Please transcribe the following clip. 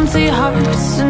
empty hearts and